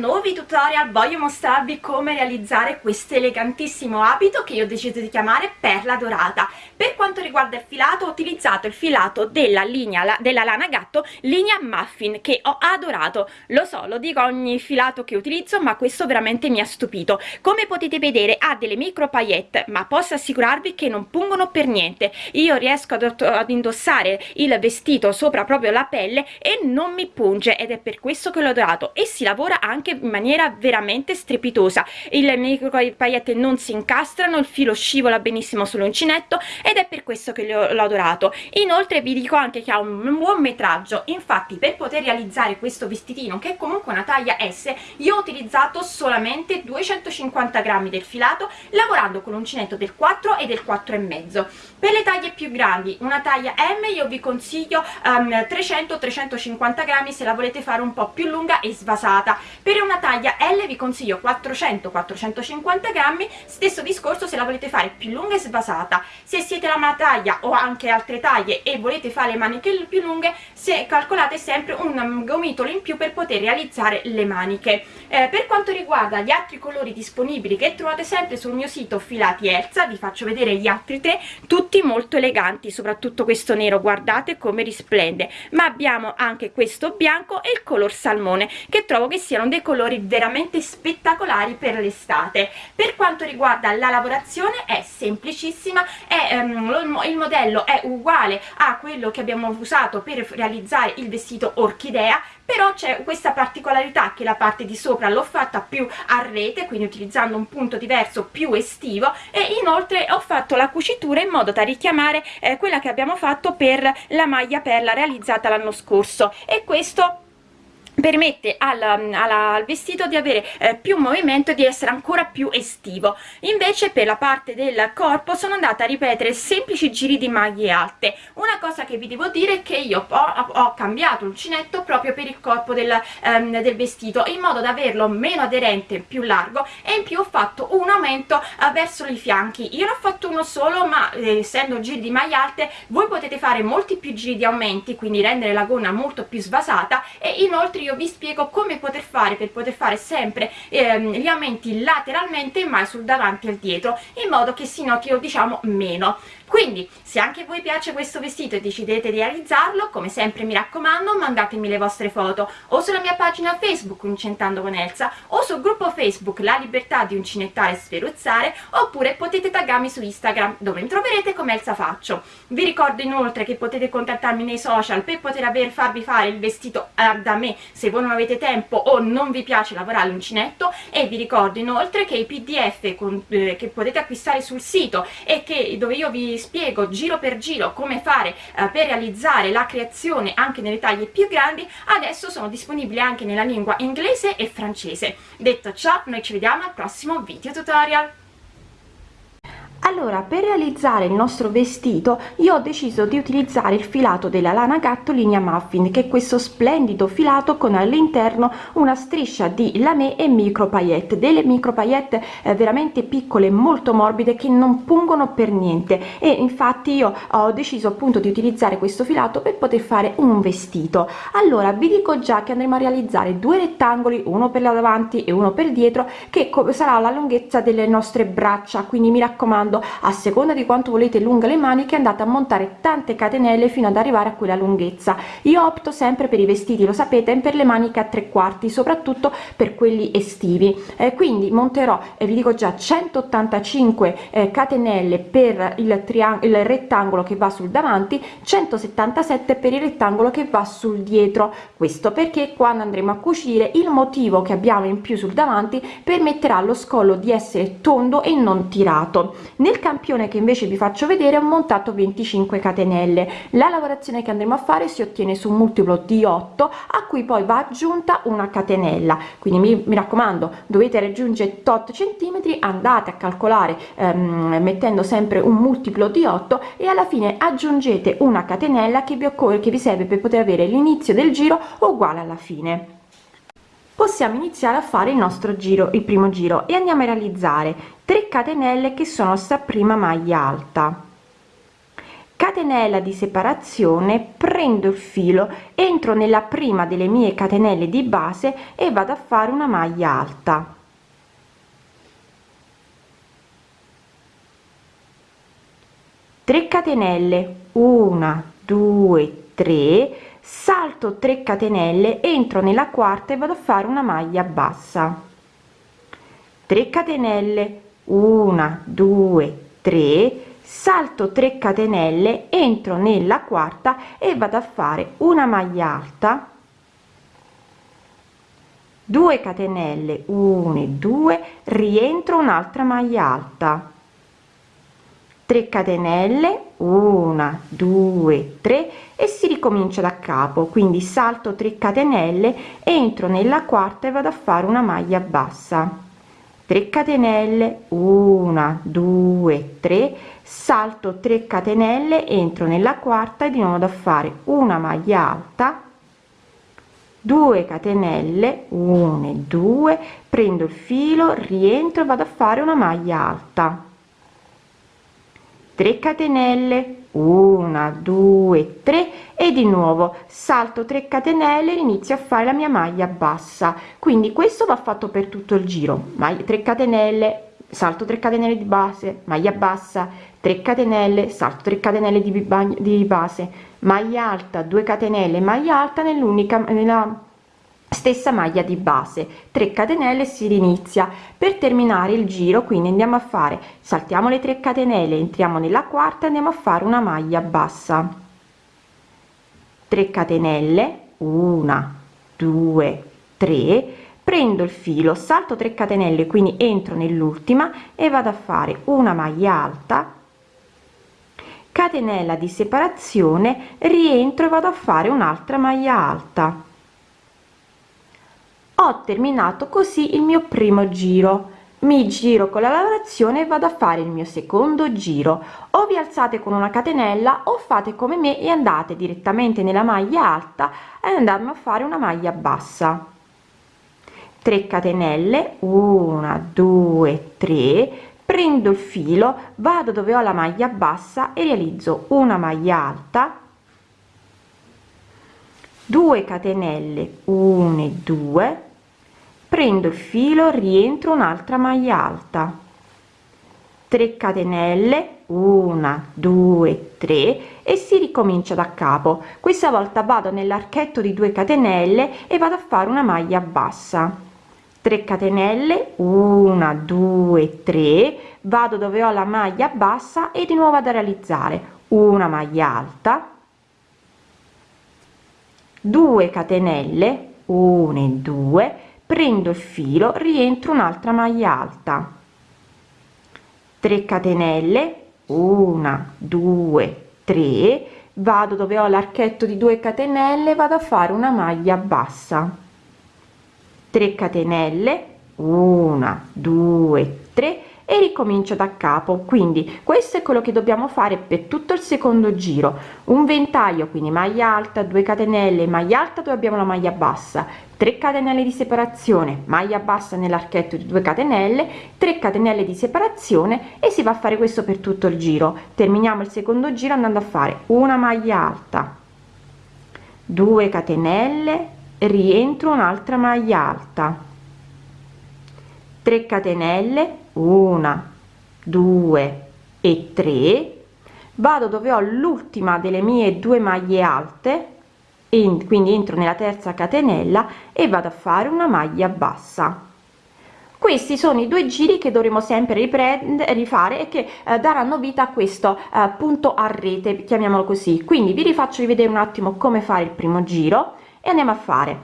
questo nuovo tutorial voglio mostrarvi come realizzare questo elegantissimo abito che io ho deciso di chiamare perla dorata. Per quanto riguarda il filato ho utilizzato il filato della linea della lana gatto linea muffin che ho adorato. Lo so lo dico ogni filato che utilizzo ma questo veramente mi ha stupito. Come potete vedere ha delle micro paillette ma posso assicurarvi che non pungono per niente. Io riesco ad, ad indossare il vestito sopra proprio la pelle e non mi punge ed è per questo che l'ho adorato. E si lavora anche in maniera veramente strepitosa. Il micro paillette non si incastrano il filo scivola benissimo sull'uncinetto ed è per questo che l'ho adorato. Inoltre vi dico anche che ha un buon metraggio. Infatti per poter realizzare questo vestitino che è comunque una taglia S io ho utilizzato solamente 250 grammi del filato lavorando con l'uncinetto del 4 e del 4 e mezzo. Per le taglie più grandi una taglia M io vi consiglio um, 300-350 grammi se la volete fare un po' più lunga e svasata. Per una taglia L vi consiglio 400-450 grammi. Stesso discorso se la volete fare più lunga e svasata. Se siete la mia taglia o anche altre taglie e volete fare le maniche più lunghe se calcolate sempre un gomitolo in più per poter realizzare le maniche. Eh, per quanto riguarda gli altri colori disponibili che trovate sempre sul mio sito filati Elsa vi faccio vedere gli altri tre tutti molto eleganti soprattutto questo nero guardate come risplende. Ma abbiamo anche questo bianco e il color salmone che trovo che siano dei colori veramente spettacolari per l'estate. Per quanto riguarda la lavorazione è semplicissima è, um, il modello è uguale a quello che abbiamo usato per realizzare il vestito orchidea però c'è questa particolarità che la parte di sopra l'ho fatta più a rete quindi utilizzando un punto diverso più estivo e inoltre ho fatto la cucitura in modo da richiamare eh, quella che abbiamo fatto per la maglia perla realizzata l'anno scorso. E questo permette al, al vestito di avere eh, più movimento e di essere ancora più estivo. Invece per la parte del corpo sono andata a ripetere semplici giri di maglie alte. Una cosa che vi devo dire è che io ho, ho cambiato l'uncinetto proprio per il corpo del, ehm, del, vestito in modo da averlo meno aderente più largo e in più ho fatto un aumento eh, verso i fianchi. Io ne ho fatto uno solo ma eh, essendo giri di maglie alte voi potete fare molti più giri di aumenti quindi rendere la gonna molto più svasata e inoltre io vi spiego come poter fare per poter fare sempre ehm, gli aumenti lateralmente mai sul davanti e al dietro in modo che si notino diciamo meno quindi se anche voi piace questo vestito e decidete di realizzarlo come sempre mi raccomando mandatemi le vostre foto o sulla mia pagina facebook Uncentando con Elsa o sul gruppo facebook La Libertà di Uncinettare e Sferuzzare oppure potete taggarmi su Instagram dove mi troverete come Elsa Faccio. Vi ricordo inoltre che potete contattarmi nei social per poter aver, farvi fare il vestito eh, da me se voi non avete tempo o non vi piace lavorare l'uncinetto e vi ricordo inoltre che i pdf con, eh, che potete acquistare sul sito e che dove io vi spiego giro per giro come fare eh, per realizzare la creazione anche nelle taglie più grandi adesso sono disponibili anche nella lingua inglese e francese. Detto ciò noi ci vediamo al prossimo video tutorial allora per realizzare il nostro vestito io ho deciso di utilizzare il filato della lana gatto linea muffin che è questo splendido filato con all'interno una striscia di lame e micro paillette delle micro paillette eh, veramente piccole molto morbide che non pungono per niente. E infatti io ho deciso appunto di utilizzare questo filato per poter fare un vestito. Allora vi dico già che andremo a realizzare due rettangoli uno per la davanti e uno per dietro che sarà la lunghezza delle nostre braccia quindi mi raccomando modo a seconda di quanto volete lunga le maniche andate a montare tante catenelle fino ad arrivare a quella lunghezza. Io opto sempre per i vestiti lo sapete per le maniche a tre quarti soprattutto per quelli estivi. Eh, quindi monterò e eh, vi dico già 185 eh, catenelle per il triangolo il rettangolo che va sul davanti 177 per il rettangolo che va sul dietro. Questo perché quando andremo a cucire il motivo che abbiamo in più sul davanti permetterà allo scollo di essere tondo e non tirato nel campione che invece vi faccio vedere ho montato 25 catenelle. La lavorazione che andremo a fare si ottiene su un multiplo di 8 a cui poi va aggiunta una catenella. Quindi mi, mi raccomando dovete raggiungere tot centimetri andate a calcolare ehm, mettendo sempre un multiplo di 8 e alla fine aggiungete una catenella che vi occorre che vi serve per poter avere l'inizio del giro uguale alla fine possiamo iniziare a fare il nostro giro il primo giro e andiamo a realizzare 3 catenelle che sono sta prima maglia alta. Catenella di separazione prendo il filo entro nella prima delle mie catenelle di base e vado a fare una maglia alta. 3 catenelle 1 2 3 salto 3 catenelle entro nella quarta e vado a fare una maglia bassa. 3 catenelle 1 2 3 salto 3 catenelle entro nella quarta e vado a fare una maglia alta. 2 catenelle 1 e 2 rientro un'altra maglia alta 3 catenelle 1 2 3 e si ricomincia da capo. Quindi salto 3 catenelle entro nella quarta e vado a fare una maglia bassa. 3 catenelle 1 2 3 salto 3 catenelle entro nella quarta e di nuovo da fare una maglia alta. 2 catenelle 1 2 prendo il filo rientro vado a fare una maglia alta 3 catenelle 1 2 3 e di nuovo salto 3 catenelle inizio a fare la mia maglia bassa. Quindi questo va fatto per tutto il giro. Maglia 3 catenelle salto 3 catenelle di base maglia bassa 3 catenelle salto 3 catenelle di, di base maglia alta 2 catenelle maglia alta nell'unica nella stessa maglia di base. 3 catenelle si inizia per terminare il giro quindi andiamo a fare saltiamo le 3 catenelle entriamo nella quarta andiamo a fare una maglia bassa. 3 catenelle 1 2 3 prendo il filo salto 3 catenelle quindi entro nell'ultima e vado a fare una maglia alta. Catenella di separazione rientro e vado a fare un'altra maglia alta ho terminato così il mio primo giro. Mi giro con la lavorazione e vado a fare il mio secondo giro. O vi alzate con una catenella o fate come me e andate direttamente nella maglia alta e andiamo a fare una maglia bassa. 3 catenelle 1 2 3 prendo il filo vado dove ho la maglia bassa e realizzo una maglia alta. 2 catenelle 1 e 2 prendo il filo rientro un'altra maglia alta. 3 catenelle 1 2 3 e si ricomincia da capo. Questa volta vado nell'archetto di 2 catenelle e vado a fare una maglia bassa. 3 catenelle 1 2 3 vado dove ho la maglia bassa e di nuovo ad realizzare. Una maglia alta. 2 catenelle 1 e 2 prendo il filo rientro un'altra maglia alta. 3 catenelle 1 2 3 vado dove ho l'archetto di 2 catenelle vado a fare una maglia bassa. 3 catenelle 1 2 3 e ricomincio da capo. Quindi questo è quello che dobbiamo fare per tutto il secondo giro. Un ventaglio quindi maglia alta 2 catenelle maglia alta dove abbiamo la maglia bassa 3 catenelle di separazione maglia bassa nell'archetto di 2 catenelle 3 catenelle di separazione e si va a fare questo per tutto il giro. Terminiamo il secondo giro andando a fare una maglia alta 2 catenelle rientro un'altra maglia alta 3 catenelle 1 2 e 3 vado dove ho l'ultima delle mie due maglie alte e quindi entro nella terza catenella e vado a fare una maglia bassa. Questi sono i due giri che dovremo sempre riprendere rifare e che eh, daranno vita a questo eh, punto a rete chiamiamolo così. Quindi vi rifaccio rivedere un attimo come fare il primo giro e andiamo a fare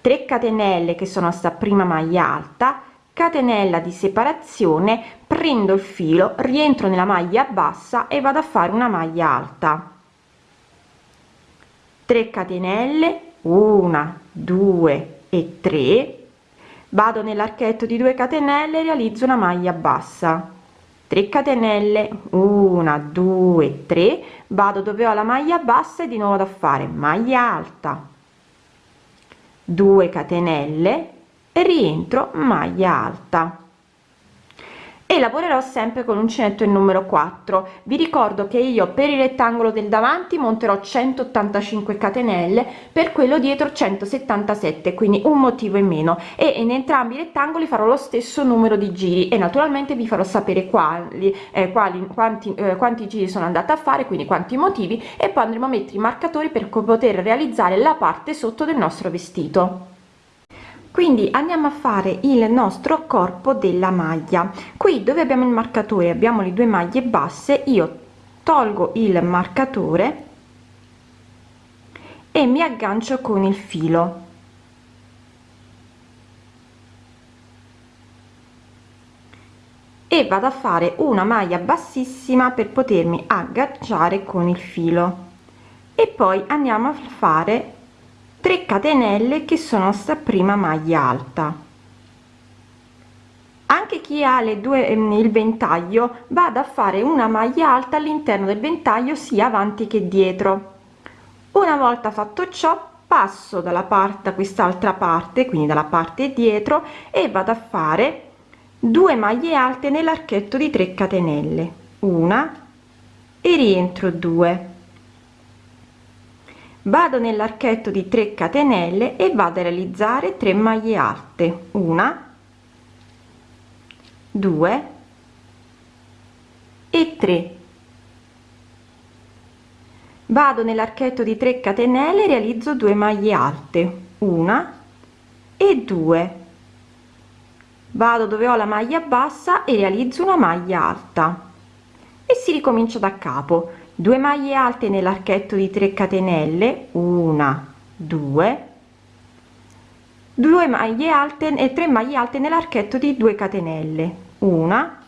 3 catenelle che sono sta prima maglia alta catenella di separazione prendo il filo rientro nella maglia bassa e vado a fare una maglia alta. 3 catenelle 1 2 e 3 vado nell'archetto di 2 catenelle realizzo una maglia bassa. 3 catenelle 1 2 3 vado dove ho la maglia bassa e di nuovo da fare maglia alta. 2 catenelle rientro maglia alta. E lavorerò sempre con l'uncinetto il numero 4 vi ricordo che io per il rettangolo del davanti monterò 185 catenelle per quello dietro 177 quindi un motivo in meno. E in entrambi i rettangoli farò lo stesso numero di giri e naturalmente vi farò sapere quali, eh, quali quanti, eh, quanti giri sono andata a fare quindi quanti motivi e poi andremo a mettere i marcatori per poter realizzare la parte sotto del nostro vestito quindi andiamo a fare il nostro corpo della maglia. Qui dove abbiamo il marcatore? Abbiamo le due maglie basse io tolgo il marcatore e mi aggancio con il filo. E vado a fare una maglia bassissima per potermi agganciare con il filo. E poi andiamo a fare 3 catenelle che sono sta prima maglia alta. Anche chi ha le due ehm, il ventaglio vado a fare una maglia alta all'interno del ventaglio sia avanti che dietro. Una volta fatto ciò passo dalla parte quest'altra parte quindi dalla parte dietro e vado a fare due maglie alte nell'archetto di 3 catenelle. Una e rientro 2 vado nell'archetto di 3 catenelle e vado a realizzare 3 maglie alte. Una 2 e 3 vado nell'archetto di 3 catenelle realizzo 2 maglie alte. Una e 2 vado dove ho la maglia bassa e realizzo una maglia alta. E si ricomincia da capo 2 maglie alte nell'archetto di 3 catenelle una 2 2 maglie alte e 3 maglie alte nell'archetto di 2 catenelle una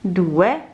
2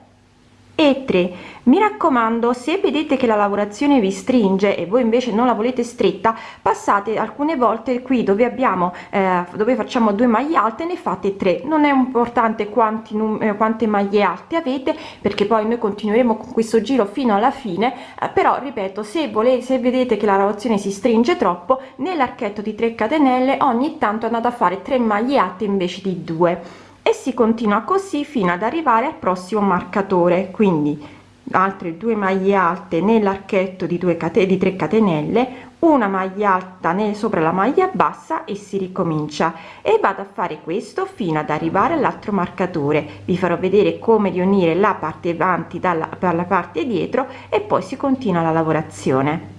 e 3 mi raccomando se vedete che la lavorazione vi stringe e voi invece non la volete stretta passate alcune volte qui dove abbiamo eh, dove facciamo due maglie alte ne fate 3 non è importante quanti eh, quante maglie alte avete perché poi noi continueremo con questo giro fino alla fine eh, però ripeto se volete se vedete che la lavorazione si stringe troppo nell'archetto di 3 catenelle ogni tanto andate a fare 3 maglie alte invece di 2 e si continua così fino ad arrivare al prossimo marcatore. Quindi altre due maglie alte nell'archetto di 2 catene di 3 catenelle una maglia alta nel sopra la maglia bassa e si ricomincia. E vado a fare questo fino ad arrivare all'altro marcatore. Vi farò vedere come riunire la parte avanti dalla per parte dietro e poi si continua la lavorazione.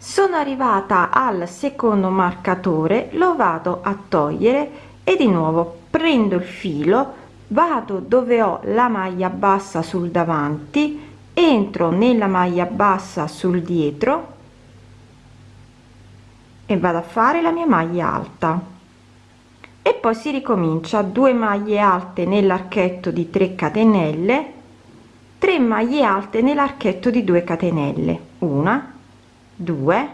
Sono arrivata al secondo marcatore lo vado a togliere e di nuovo prendo il filo vado dove ho la maglia bassa sul davanti entro nella maglia bassa sul dietro e vado a fare la mia maglia alta. E poi si ricomincia 2 maglie alte nell'archetto di 3 catenelle 3 maglie alte nell'archetto di 2 catenelle. Una 2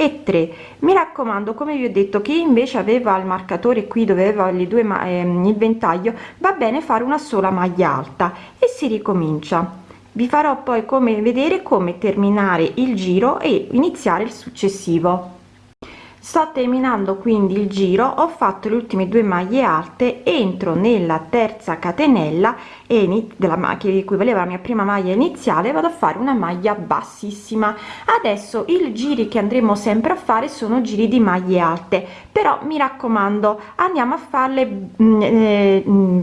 e 3 mi raccomando come vi ho detto chi invece aveva il marcatore qui dove aveva le due ehm, il ventaglio va bene fare una sola maglia alta e si ricomincia. Vi farò poi come vedere come terminare il giro e iniziare il successivo sto terminando quindi il giro ho fatto le ultime due maglie alte entro nella terza catenella e della macchina di cui valeva la mia prima maglia iniziale vado a fare una maglia bassissima. Adesso i giri che andremo sempre a fare sono giri di maglie alte però mi raccomando andiamo a farle mm, eh, mm,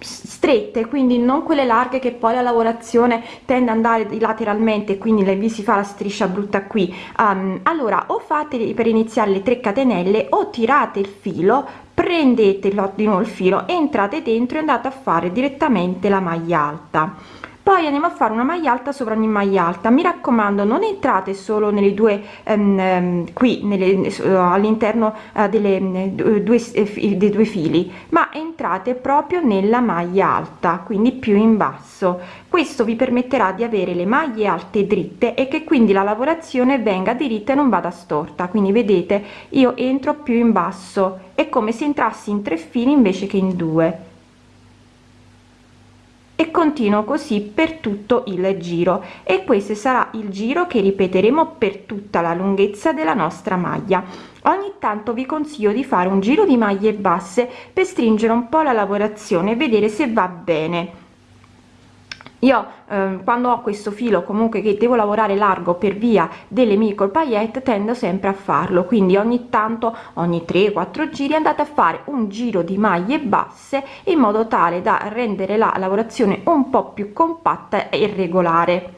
strette quindi non quelle larghe che poi la lavorazione tende ad andare lateralmente quindi vi si fa la striscia brutta qui. Um, allora o fate per iniziare le 3 catenelle o tirate il filo prendete di nuovo il filo entrate dentro e andate a fare direttamente la maglia alta poi andiamo a fare una maglia alta sopra ogni maglia alta. Mi raccomando non entrate solo nelle due um, qui nelle, uh, all'interno uh, delle uh, due, uh, dei due fili ma entrate proprio nella maglia alta quindi più in basso. Questo vi permetterà di avere le maglie alte dritte e che quindi la lavorazione venga diritta e non vada storta. Quindi vedete io entro più in basso. È come se entrassi in tre fili invece che in due e continuo così per tutto il giro. E questo sarà il giro che ripeteremo per tutta la lunghezza della nostra maglia. Ogni tanto vi consiglio di fare un giro di maglie basse per stringere un po la lavorazione e vedere se va bene io eh, quando ho questo filo comunque che devo lavorare largo per via delle micro paillette tendo sempre a farlo. Quindi ogni tanto ogni 3 4 giri andate a fare un giro di maglie basse in modo tale da rendere la lavorazione un po più compatta e regolare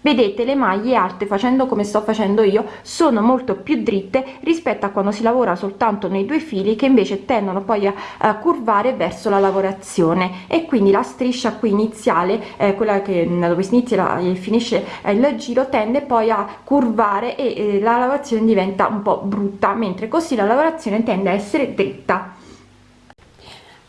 vedete le maglie alte facendo come sto facendo io sono molto più dritte rispetto a quando si lavora soltanto nei due fili che invece tendono poi a, a curvare verso la lavorazione. E quindi la striscia qui iniziale eh, quella che dove si inizia e finisce eh, il giro tende poi a curvare e eh, la lavorazione diventa un po brutta mentre così la lavorazione tende a essere dritta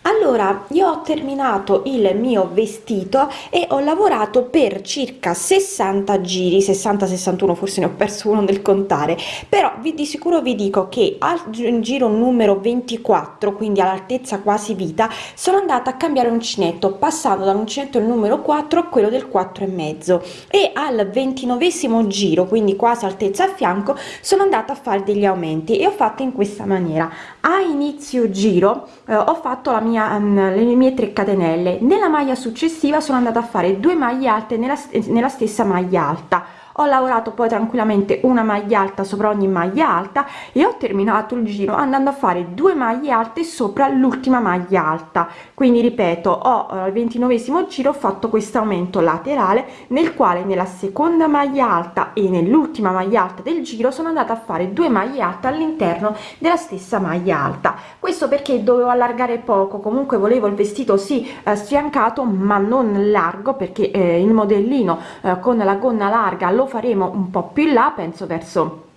allora io ho terminato il mio vestito e ho lavorato per circa 60 giri 60 61 forse ne ho perso uno nel contare. Però vi di sicuro vi dico che al giro numero 24 quindi all'altezza quasi vita sono andata a cambiare uncinetto passando dall'uncinetto il numero 4 a quello del 4 e al ventinovesimo giro quindi quasi altezza a fianco sono andata a fare degli aumenti e ho fatto in questa maniera. A inizio giro eh, ho fatto la mia mia um, le mie 3 catenelle. Nella maglia successiva sono andata a fare due maglie alte nella, nella stessa maglia alta ho lavorato poi tranquillamente una maglia alta sopra ogni maglia alta e ho terminato il giro andando a fare due maglie alte sopra l'ultima maglia alta. Quindi ripeto ho al eh, ventinovesimo giro fatto questo aumento laterale nel quale nella seconda maglia alta e nell'ultima maglia alta del giro sono andata a fare due maglie alte all'interno della stessa maglia alta. Questo perché dovevo allargare poco comunque volevo il vestito sì eh, sfiancato ma non largo perché eh, il modellino eh, con la gonna larga lo faremo un po più in là penso verso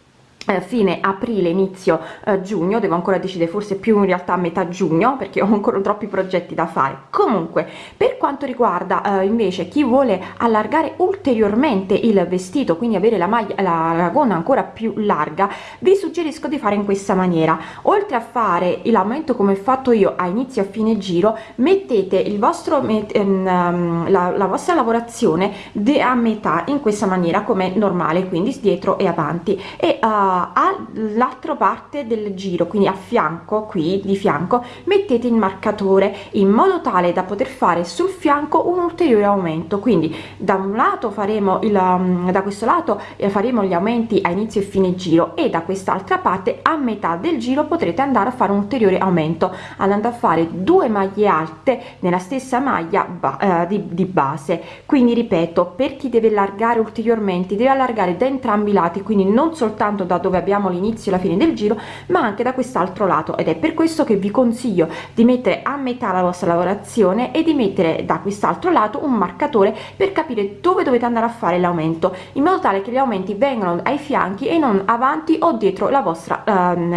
fine aprile inizio eh, giugno devo ancora decidere forse più in realtà a metà giugno perché ho ancora troppi progetti da fare. Comunque per quanto riguarda eh, invece chi vuole allargare ulteriormente il vestito quindi avere la maglia la, la gonna ancora più larga vi suggerisco di fare in questa maniera. Oltre a fare l'aumento come ho fatto io a inizio a fine giro mettete il vostro met, ehm, la, la, vostra lavorazione a metà in questa maniera come normale quindi dietro e avanti. E uh, all'altra parte del giro quindi a fianco qui di fianco mettete il marcatore in modo tale da poter fare sul fianco un ulteriore aumento. Quindi da un lato faremo il um, da questo lato eh, faremo gli aumenti a inizio e fine giro e da quest'altra parte a metà del giro potrete andare a fare un ulteriore aumento andando a fare due maglie alte nella stessa maglia eh, di, di base. Quindi ripeto per chi deve allargare ulteriormente deve allargare da entrambi i lati quindi non soltanto da dove abbiamo l'inizio e la fine del giro ma anche da quest'altro lato. Ed è per questo che vi consiglio di mettere a metà la vostra lavorazione e di mettere da quest'altro lato un marcatore per capire dove dovete andare a fare l'aumento in modo tale che gli aumenti vengano ai fianchi e non avanti o dietro la vostra ehm,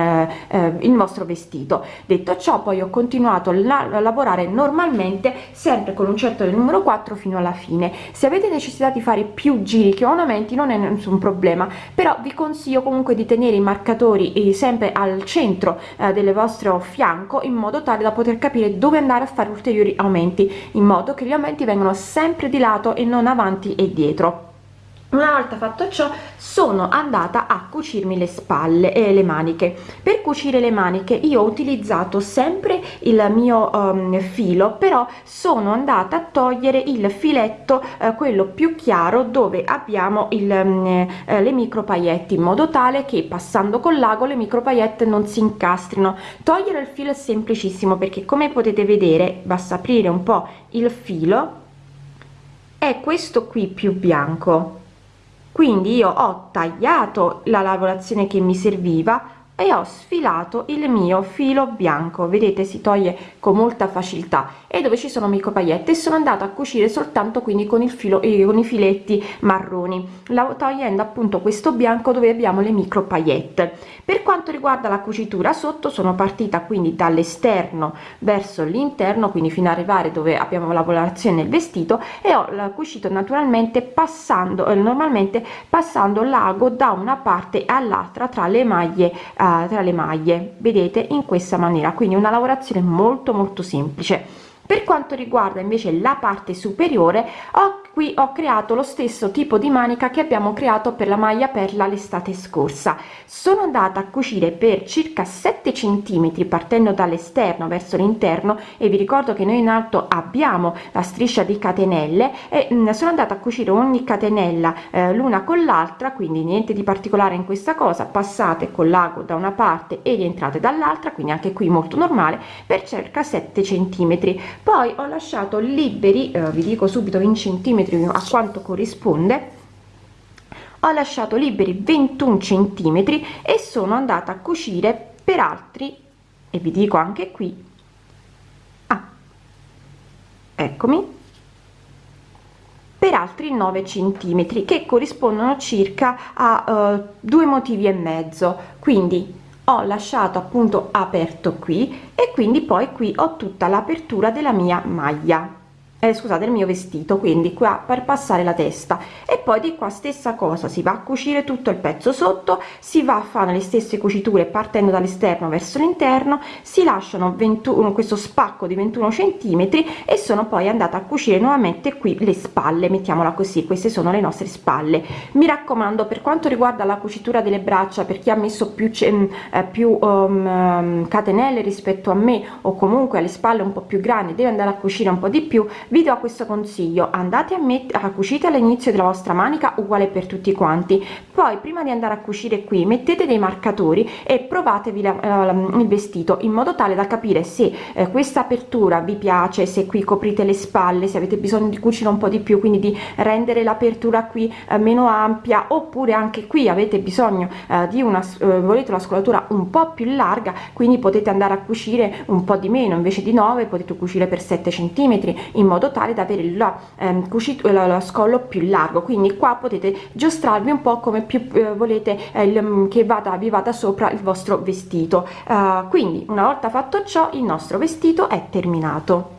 eh, il vostro vestito. Detto ciò poi ho continuato a lavorare normalmente sempre con un certo del numero 4 fino alla fine. Se avete necessità di fare più giri che ornamenti non è nessun problema però vi consiglio comunque di tenere i marcatori eh, sempre al centro eh, del vostro fianco in modo tale da poter capire dove andare a fare ulteriori aumenti in modo che gli aumenti vengano sempre di lato e non avanti e dietro una volta fatto ciò sono andata a cucirmi le spalle e le maniche. Per cucire le maniche io ho utilizzato sempre il mio um, filo però sono andata a togliere il filetto eh, quello più chiaro dove abbiamo il, um, eh, le micro pailletti in modo tale che passando con l'ago le micro paillette non si incastrino. Togliere il filo è semplicissimo perché come potete vedere basta aprire un po il filo è questo qui più bianco quindi io ho tagliato la lavorazione che mi serviva e ho sfilato il mio filo bianco. Vedete si toglie con molta facilità. E dove ci sono micro paillette e sono andata a cucire soltanto quindi con il filo e con i filetti marroni. La, togliendo appunto questo bianco dove abbiamo le micro paillette per quanto riguarda la cucitura sotto sono partita quindi dall'esterno verso l'interno quindi fino ad arrivare dove abbiamo la lavorazione del vestito e ho cucito naturalmente passando eh, normalmente passando l'ago da una parte all'altra tra le maglie eh, tra le maglie. Vedete? In questa maniera. Quindi una lavorazione molto molto semplice per quanto riguarda invece la parte superiore ho qui ho creato lo stesso tipo di manica che abbiamo creato per la maglia perla l'estate scorsa. Sono andata a cucire per circa 7 centimetri partendo dall'esterno verso l'interno e vi ricordo che noi in alto abbiamo la striscia di catenelle e mh, mm, sono andata a cucire ogni catenella eh, l'una con l'altra quindi niente di particolare in questa cosa. Passate con l'ago da una parte e rientrate dall'altra quindi anche qui molto normale per circa 7 centimetri poi ho lasciato liberi eh, vi dico subito in centimetri a quanto corrisponde ho lasciato liberi 21 centimetri e sono andata a cucire per altri e vi dico anche qui. Ah, eccomi. Per altri 9 centimetri che corrispondono circa a uh, due motivi e mezzo. Quindi ho lasciato appunto aperto qui e quindi poi qui ho tutta l'apertura della mia maglia eh, scusate il mio vestito quindi qua per passare la testa. E poi di qua stessa cosa si va a cucire tutto il pezzo sotto si va a fare le stesse cuciture partendo dall'esterno verso l'interno si lasciano 21 questo spacco di 21 centimetri e sono poi andata a cucire nuovamente qui le spalle mettiamola così queste sono le nostre spalle. Mi raccomando per quanto riguarda la cucitura delle braccia per chi ha messo più eh, più um, catenelle rispetto a me o comunque alle spalle un po più grandi deve andare a cucire un po di più vi do questo consiglio. Andate a a cucite all'inizio della vostra manica uguale per tutti quanti. Poi prima di andare a cucire qui mettete dei marcatori e provatevi la, uh, il vestito in modo tale da capire se eh, questa apertura vi piace se qui coprite le spalle se avete bisogno di cucire un po di più quindi di rendere l'apertura qui eh, meno ampia oppure anche qui avete bisogno eh, di una eh, volete la scolatura un po più larga quindi potete andare a cucire un po di meno. Invece di 9 potete cucire per 7 centimetri in modo modo tale da avere la, ehm, cucito, la, la scollo più largo. Quindi qua potete giostrarvi un po' come più eh, volete eh, il, mm, che vada vi vada sopra il vostro vestito. Uh, quindi una volta fatto ciò il nostro vestito è terminato